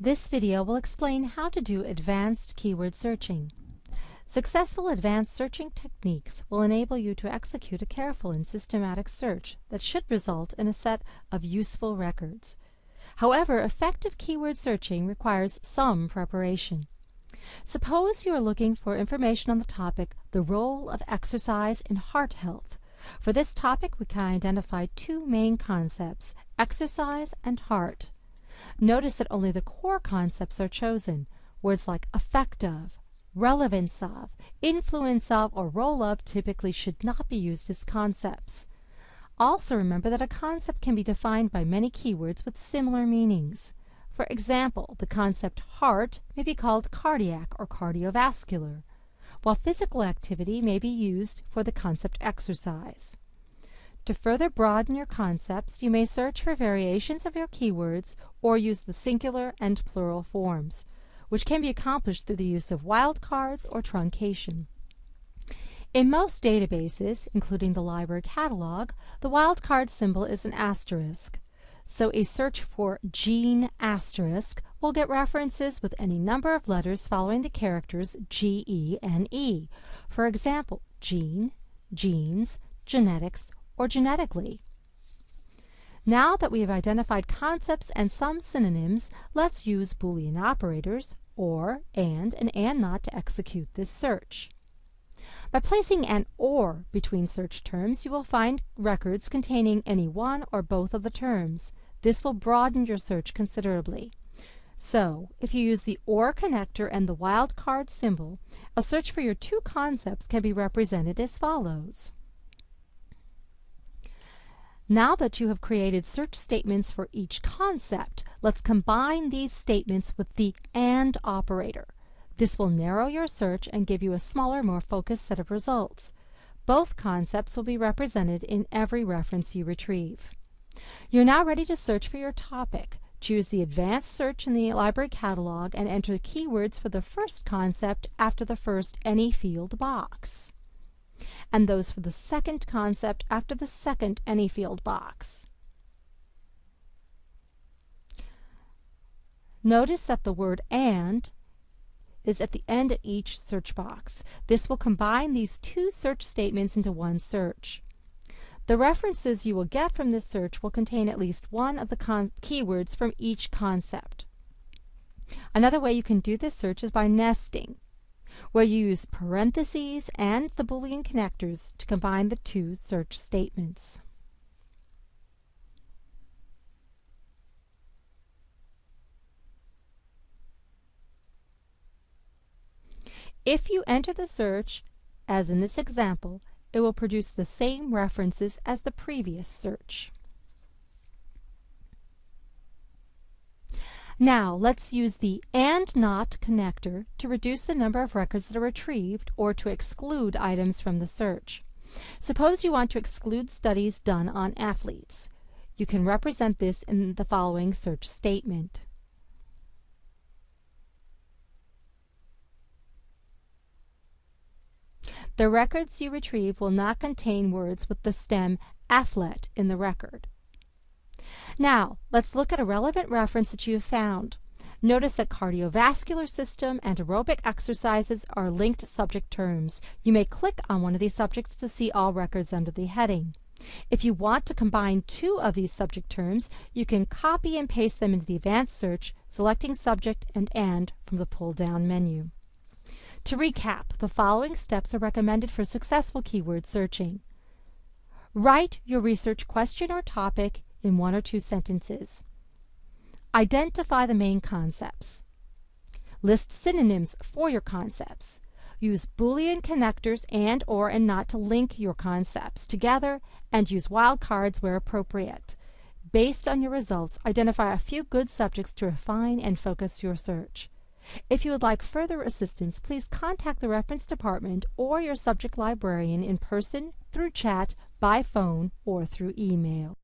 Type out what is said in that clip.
This video will explain how to do advanced keyword searching. Successful advanced searching techniques will enable you to execute a careful and systematic search that should result in a set of useful records. However, effective keyword searching requires some preparation. Suppose you are looking for information on the topic the role of exercise in heart health. For this topic, we can identify two main concepts, exercise and heart. Notice that only the core concepts are chosen. Words like effect of, relevance of, influence of, or role of typically should not be used as concepts. Also remember that a concept can be defined by many keywords with similar meanings. For example, the concept heart may be called cardiac or cardiovascular, while physical activity may be used for the concept exercise. To further broaden your concepts, you may search for variations of your keywords or use the singular and plural forms, which can be accomplished through the use of wildcards or truncation. In most databases, including the library catalog, the wildcard symbol is an asterisk. So a search for gene asterisk will get references with any number of letters following the characters G, E, E. For example, gene, genes, genetics, or genetically. Now that we have identified concepts and some synonyms, let's use Boolean operators, or, and, and and not to execute this search. By placing an OR between search terms, you will find records containing any one or both of the terms. This will broaden your search considerably. So, if you use the OR connector and the wildcard symbol, a search for your two concepts can be represented as follows. Now that you have created search statements for each concept, let's combine these statements with the AND operator. This will narrow your search and give you a smaller, more focused set of results. Both concepts will be represented in every reference you retrieve. You're now ready to search for your topic. Choose the Advanced Search in the library catalog and enter keywords for the first concept after the first Any Field box and those for the second concept after the second any field box. Notice that the word AND is at the end of each search box. This will combine these two search statements into one search. The references you will get from this search will contain at least one of the keywords from each concept. Another way you can do this search is by nesting where you use parentheses and the Boolean connectors to combine the two search statements. If you enter the search, as in this example, it will produce the same references as the previous search. Now let's use the AND NOT connector to reduce the number of records that are retrieved or to exclude items from the search. Suppose you want to exclude studies done on athletes. You can represent this in the following search statement. The records you retrieve will not contain words with the stem athlete in the record. Now, let's look at a relevant reference that you have found. Notice that cardiovascular system and aerobic exercises are linked subject terms. You may click on one of these subjects to see all records under the heading. If you want to combine two of these subject terms, you can copy and paste them into the advanced search, selecting subject and and from the pull-down menu. To recap, the following steps are recommended for successful keyword searching. Write your research question or topic in one or two sentences. Identify the main concepts. List synonyms for your concepts. Use Boolean connectors and or and not to link your concepts together and use wildcards where appropriate. Based on your results, identify a few good subjects to refine and focus your search. If you would like further assistance, please contact the reference department or your subject librarian in person, through chat, by phone, or through email.